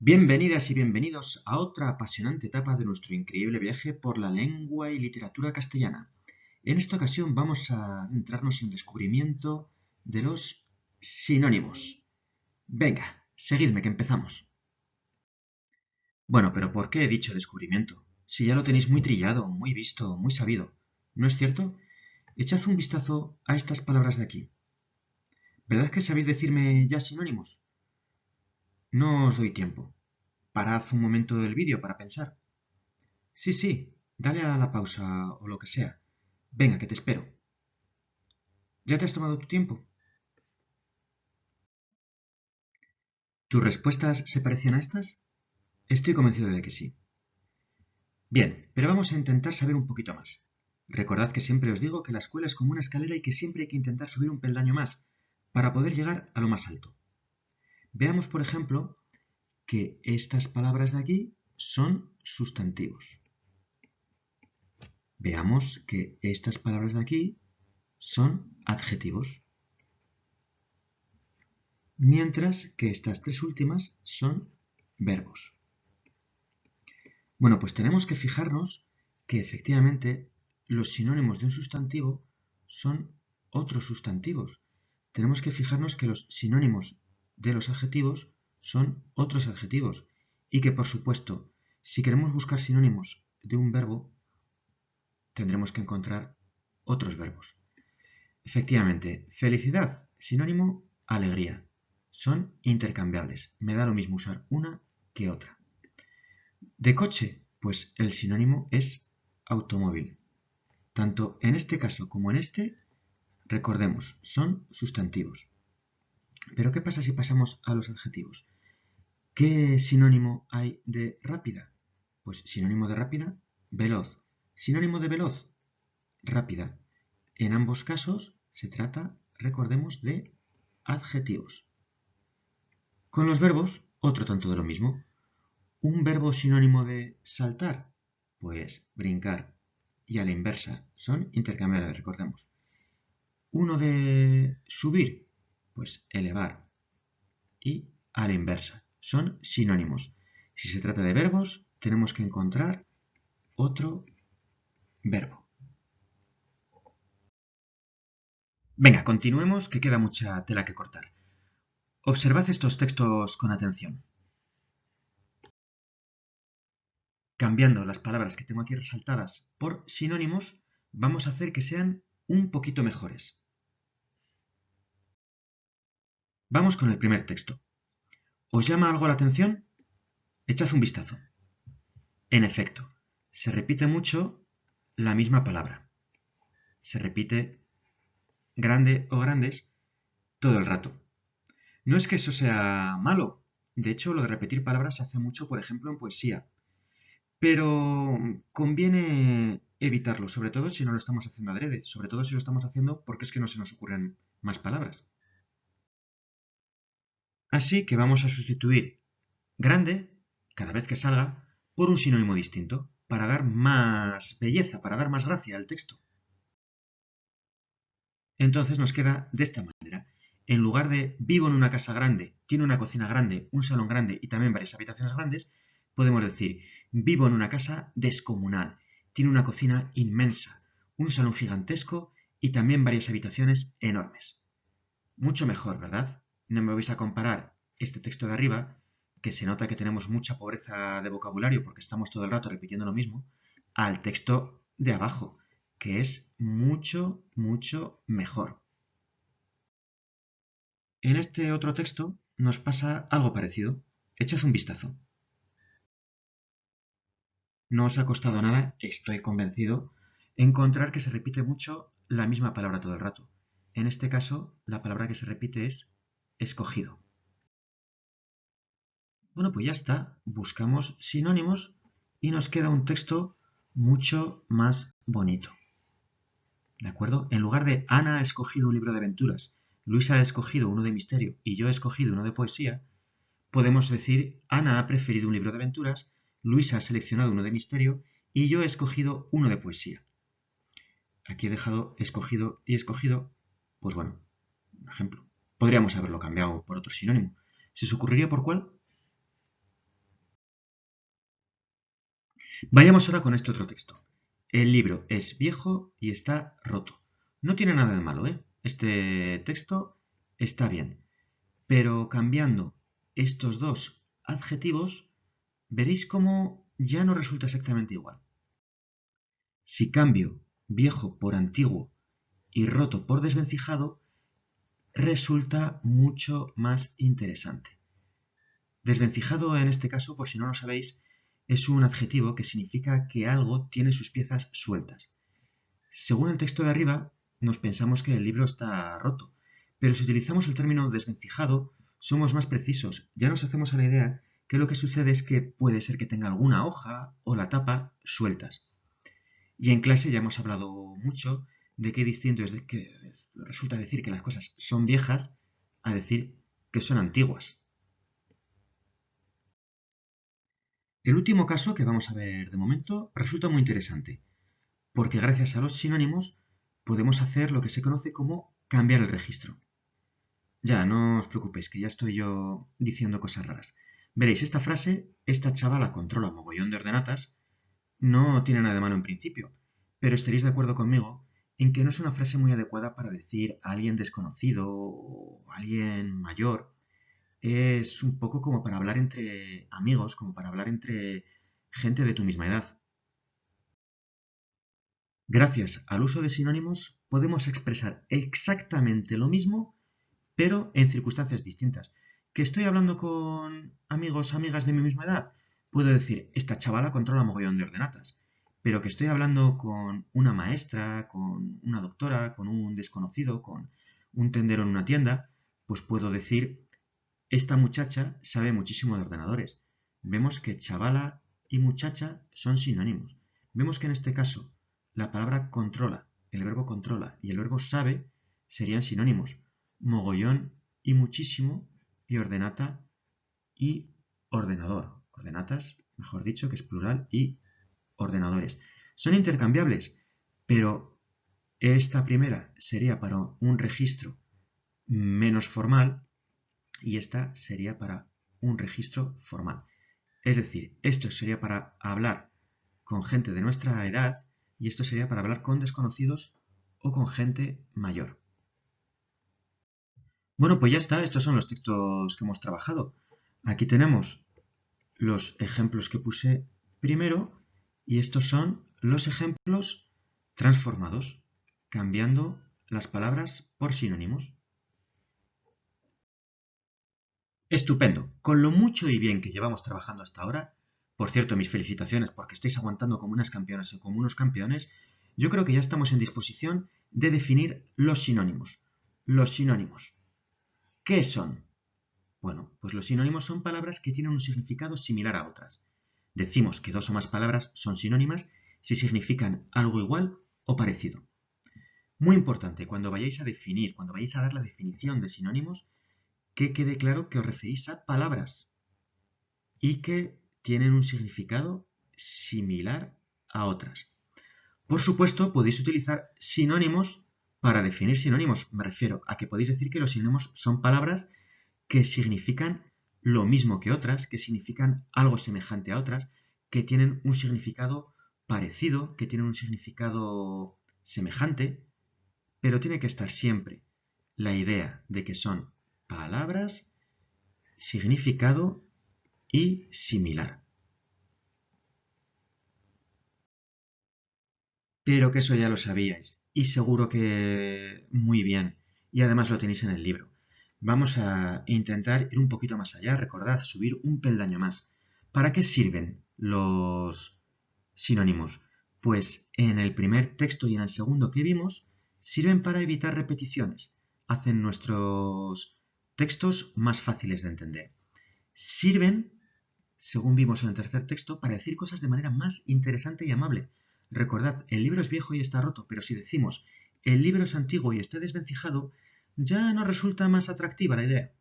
Bienvenidas y bienvenidos a otra apasionante etapa de nuestro increíble viaje por la lengua y literatura castellana. En esta ocasión vamos a adentrarnos en el descubrimiento de los sinónimos. Venga, seguidme que empezamos. Bueno, pero ¿por qué he dicho descubrimiento? Si ya lo tenéis muy trillado, muy visto, muy sabido. ¿No es cierto? Echad un vistazo a estas palabras de aquí. ¿Verdad que sabéis decirme ya sinónimos? No os doy tiempo. Parad un momento del vídeo para pensar. Sí, sí, dale a la pausa o lo que sea. Venga, que te espero. ¿Ya te has tomado tu tiempo? ¿Tus respuestas se parecen a estas? Estoy convencido de que sí. Bien, pero vamos a intentar saber un poquito más. Recordad que siempre os digo que la escuela es como una escalera y que siempre hay que intentar subir un peldaño más para poder llegar a lo más alto. Veamos, por ejemplo, que estas palabras de aquí son sustantivos. Veamos que estas palabras de aquí son adjetivos. Mientras que estas tres últimas son verbos. Bueno, pues tenemos que fijarnos que efectivamente los sinónimos de un sustantivo son otros sustantivos. Tenemos que fijarnos que los sinónimos de los adjetivos son otros adjetivos y que, por supuesto, si queremos buscar sinónimos de un verbo, tendremos que encontrar otros verbos. Efectivamente, felicidad, sinónimo, alegría. Son intercambiables. Me da lo mismo usar una que otra. De coche, pues el sinónimo es automóvil. Tanto en este caso como en este, recordemos, son sustantivos. Pero ¿qué pasa si pasamos a los adjetivos? ¿Qué sinónimo hay de rápida? Pues sinónimo de rápida, veloz. Sinónimo de veloz, rápida. En ambos casos se trata, recordemos, de adjetivos. Con los verbos, otro tanto de lo mismo. Un verbo sinónimo de saltar, pues brincar. Y a la inversa, son intercambiables, recordemos. Uno de subir, pues elevar. Y a la inversa. Son sinónimos. Si se trata de verbos, tenemos que encontrar otro verbo. Venga, continuemos, que queda mucha tela que cortar. Observad estos textos con atención. Cambiando las palabras que tengo aquí resaltadas por sinónimos, vamos a hacer que sean un poquito mejores. Vamos con el primer texto. ¿Os llama algo la atención? Echad un vistazo. En efecto, se repite mucho la misma palabra. Se repite grande o grandes todo el rato. No es que eso sea malo. De hecho, lo de repetir palabras se hace mucho, por ejemplo, en poesía. Pero conviene evitarlo, sobre todo si no lo estamos haciendo adrede, sobre todo si lo estamos haciendo porque es que no se nos ocurren más palabras. Así que vamos a sustituir grande, cada vez que salga, por un sinónimo distinto, para dar más belleza, para dar más gracia al texto. Entonces nos queda de esta manera. En lugar de vivo en una casa grande, tiene una cocina grande, un salón grande y también varias habitaciones grandes, podemos decir vivo en una casa descomunal, tiene una cocina inmensa, un salón gigantesco y también varias habitaciones enormes. Mucho mejor, ¿verdad? No me vais a comparar este texto de arriba, que se nota que tenemos mucha pobreza de vocabulario porque estamos todo el rato repitiendo lo mismo, al texto de abajo, que es mucho, mucho mejor. En este otro texto nos pasa algo parecido. Echad un vistazo. No os ha costado nada, estoy convencido, encontrar que se repite mucho la misma palabra todo el rato. En este caso, la palabra que se repite es escogido. Bueno, pues ya está. Buscamos sinónimos y nos queda un texto mucho más bonito. ¿De acuerdo? En lugar de Ana ha escogido un libro de aventuras, Luisa ha escogido uno de misterio y yo he escogido uno de poesía, podemos decir Ana ha preferido un libro de aventuras, Luisa ha seleccionado uno de misterio y yo he escogido uno de poesía. Aquí he dejado escogido y escogido, pues bueno, un ejemplo. Podríamos haberlo cambiado por otro sinónimo. ¿Se os ocurriría por cuál? Vayamos ahora con este otro texto. El libro es viejo y está roto. No tiene nada de malo, ¿eh? Este texto está bien. Pero cambiando estos dos adjetivos, veréis cómo ya no resulta exactamente igual. Si cambio viejo por antiguo y roto por desvencijado, resulta mucho más interesante. Desvencijado en este caso, por si no lo sabéis, es un adjetivo que significa que algo tiene sus piezas sueltas. Según el texto de arriba, nos pensamos que el libro está roto, pero si utilizamos el término desvencijado, somos más precisos. Ya nos hacemos a la idea que lo que sucede es que puede ser que tenga alguna hoja o la tapa sueltas. Y en clase ya hemos hablado mucho de qué distinto es de que resulta decir que las cosas son viejas a decir que son antiguas. El último caso que vamos a ver de momento resulta muy interesante, porque gracias a los sinónimos podemos hacer lo que se conoce como cambiar el registro. Ya, no os preocupéis, que ya estoy yo diciendo cosas raras. Veréis, esta frase, esta chavala controla mogollón de ordenatas, no tiene nada de malo en principio, pero estaréis de acuerdo conmigo en que no es una frase muy adecuada para decir a alguien desconocido o a alguien mayor. Es un poco como para hablar entre amigos, como para hablar entre gente de tu misma edad. Gracias al uso de sinónimos podemos expresar exactamente lo mismo, pero en circunstancias distintas. ¿Que estoy hablando con amigos, amigas de mi misma edad? Puedo decir, esta chavala controla mogollón de ordenatas pero que estoy hablando con una maestra, con una doctora, con un desconocido, con un tendero en una tienda, pues puedo decir, esta muchacha sabe muchísimo de ordenadores. Vemos que chavala y muchacha son sinónimos. Vemos que en este caso la palabra controla, el verbo controla y el verbo sabe serían sinónimos. Mogollón y muchísimo y ordenata y ordenador. Ordenatas, mejor dicho, que es plural y ordenadores. Son intercambiables, pero esta primera sería para un registro menos formal y esta sería para un registro formal. Es decir, esto sería para hablar con gente de nuestra edad y esto sería para hablar con desconocidos o con gente mayor. Bueno, pues ya está, estos son los textos que hemos trabajado. Aquí tenemos los ejemplos que puse primero y estos son los ejemplos transformados, cambiando las palabras por sinónimos. Estupendo. Con lo mucho y bien que llevamos trabajando hasta ahora, por cierto, mis felicitaciones porque estáis aguantando como unas campeonas o como unos campeones, yo creo que ya estamos en disposición de definir los sinónimos. Los sinónimos. ¿Qué son? Bueno, pues los sinónimos son palabras que tienen un significado similar a otras. Decimos que dos o más palabras son sinónimas si significan algo igual o parecido. Muy importante, cuando vayáis a definir, cuando vayáis a dar la definición de sinónimos, que quede claro que os referís a palabras y que tienen un significado similar a otras. Por supuesto, podéis utilizar sinónimos para definir sinónimos. Me refiero a que podéis decir que los sinónimos son palabras que significan lo mismo que otras, que significan algo semejante a otras, que tienen un significado parecido, que tienen un significado semejante, pero tiene que estar siempre la idea de que son palabras, significado y similar. Pero que eso ya lo sabíais y seguro que muy bien y además lo tenéis en el libro. Vamos a intentar ir un poquito más allá, recordad, subir un peldaño más. ¿Para qué sirven los sinónimos? Pues en el primer texto y en el segundo que vimos, sirven para evitar repeticiones. Hacen nuestros textos más fáciles de entender. Sirven, según vimos en el tercer texto, para decir cosas de manera más interesante y amable. Recordad, el libro es viejo y está roto, pero si decimos el libro es antiguo y está desvencijado, ya no resulta más atractiva la idea.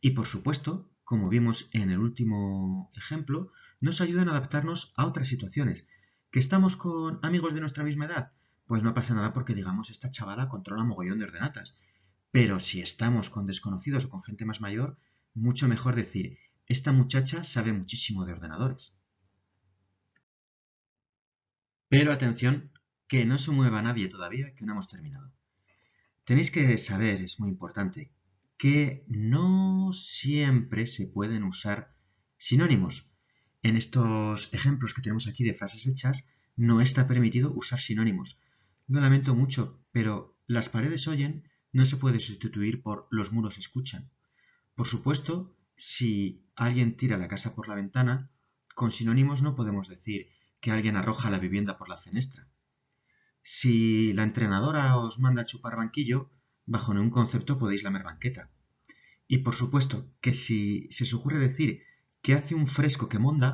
Y por supuesto, como vimos en el último ejemplo, nos ayudan a adaptarnos a otras situaciones. ¿Que estamos con amigos de nuestra misma edad? Pues no pasa nada porque digamos esta chavala controla mogollón de ordenatas. Pero si estamos con desconocidos o con gente más mayor, mucho mejor decir, esta muchacha sabe muchísimo de ordenadores. Pero atención, que no se mueva nadie todavía, que no hemos terminado. Tenéis que saber, es muy importante, que no siempre se pueden usar sinónimos. En estos ejemplos que tenemos aquí de frases hechas, no está permitido usar sinónimos. Lo lamento mucho, pero las paredes oyen no se puede sustituir por los muros escuchan. Por supuesto, si alguien tira la casa por la ventana, con sinónimos no podemos decir que alguien arroja la vivienda por la fenestra. Si la entrenadora os manda a chupar banquillo, bajo ningún concepto podéis lamer banqueta. Y por supuesto que si se os ocurre decir que hace un fresco que monda,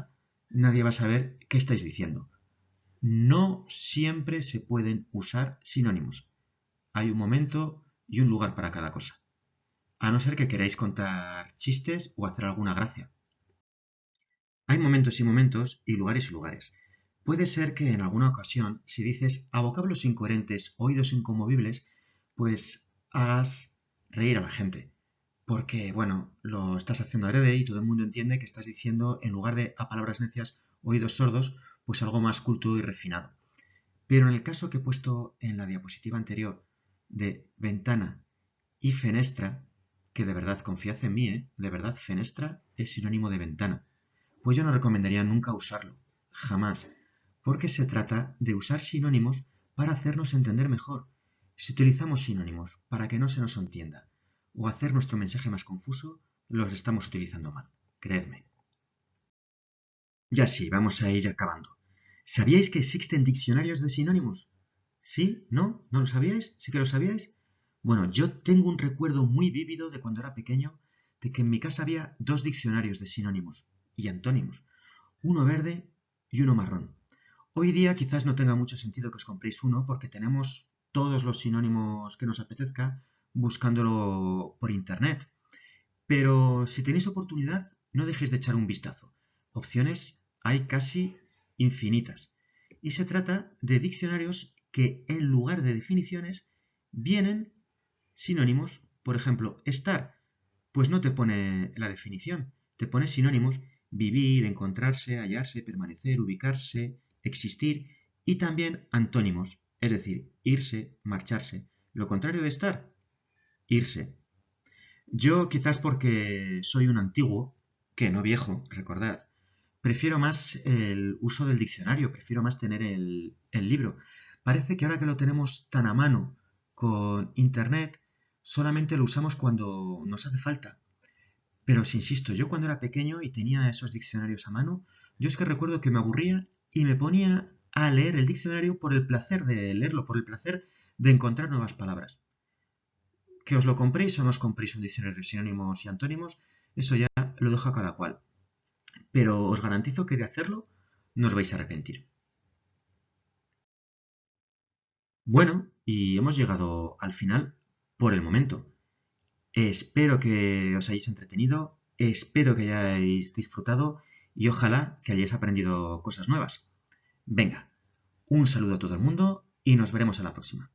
nadie va a saber qué estáis diciendo. No siempre se pueden usar sinónimos. Hay un momento y un lugar para cada cosa. A no ser que queráis contar chistes o hacer alguna gracia. Hay momentos y momentos y lugares y lugares. Puede ser que en alguna ocasión, si dices a vocablos incoherentes, oídos incomovibles, pues hagas reír a la gente. Porque, bueno, lo estás haciendo adrede y todo el mundo entiende que estás diciendo, en lugar de a palabras necias, oídos sordos, pues algo más culto y refinado. Pero en el caso que he puesto en la diapositiva anterior, de ventana y fenestra, que de verdad confiad en mí, ¿eh? de verdad fenestra es sinónimo de ventana, pues yo no recomendaría nunca usarlo, jamás, porque se trata de usar sinónimos para hacernos entender mejor. Si utilizamos sinónimos para que no se nos entienda o hacer nuestro mensaje más confuso, los estamos utilizando mal, creedme. Ya sí, vamos a ir acabando. ¿Sabíais que existen diccionarios de sinónimos? ¿Sí? ¿No? ¿No lo sabíais? ¿Sí que lo sabíais? Bueno, yo tengo un recuerdo muy vívido de cuando era pequeño de que en mi casa había dos diccionarios de sinónimos y antónimos, uno verde y uno marrón. Hoy día quizás no tenga mucho sentido que os compréis uno porque tenemos todos los sinónimos que nos apetezca buscándolo por internet. Pero si tenéis oportunidad, no dejéis de echar un vistazo. Opciones hay casi infinitas. Y se trata de diccionarios que en lugar de definiciones vienen sinónimos. Por ejemplo, estar, pues no te pone la definición, te pone sinónimos vivir, encontrarse, hallarse, permanecer, ubicarse, existir y también antónimos, es decir, irse, marcharse. Lo contrario de estar, irse. Yo quizás porque soy un antiguo, que no viejo, recordad, prefiero más el uso del diccionario, prefiero más tener el, el libro. Parece que ahora que lo tenemos tan a mano con Internet, solamente lo usamos cuando nos hace falta. Pero os insisto, yo cuando era pequeño y tenía esos diccionarios a mano, yo es que recuerdo que me aburría y me ponía a leer el diccionario por el placer de leerlo, por el placer de encontrar nuevas palabras. Que os lo compréis o no os compréis un diccionario de sinónimos y antónimos, eso ya lo dejo a cada cual. Pero os garantizo que de hacerlo no os vais a arrepentir. Bueno, y hemos llegado al final por el momento. Espero que os hayáis entretenido, espero que hayáis disfrutado y ojalá que hayáis aprendido cosas nuevas. Venga, un saludo a todo el mundo y nos veremos en la próxima.